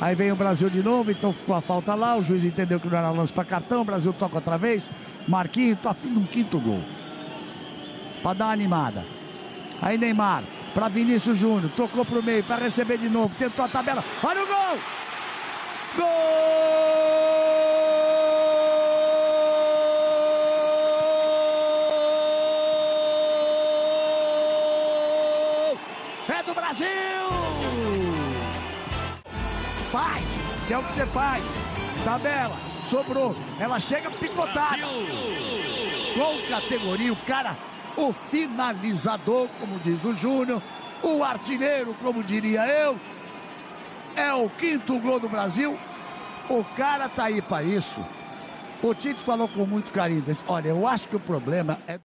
Aí vem o Brasil de novo, então ficou a falta lá. O juiz entendeu que não era lance para cartão. O Brasil toca outra vez. Marquinhos, tá afim de um quinto gol. Para dar uma animada. Aí Neymar, para Vinícius Júnior, tocou pro meio para receber de novo, tentou a tabela. Olha o gol! Gol! É do Brasil! Faz, que é o que você faz. Tabela, sobrou. Ela chega picotada. Com categoria, o cara, o finalizador, como diz o Júnior, o artilheiro, como diria eu. É o quinto gol do Brasil. O cara tá aí para isso. O Tite falou com muito carinho. Disse, Olha, eu acho que o problema é.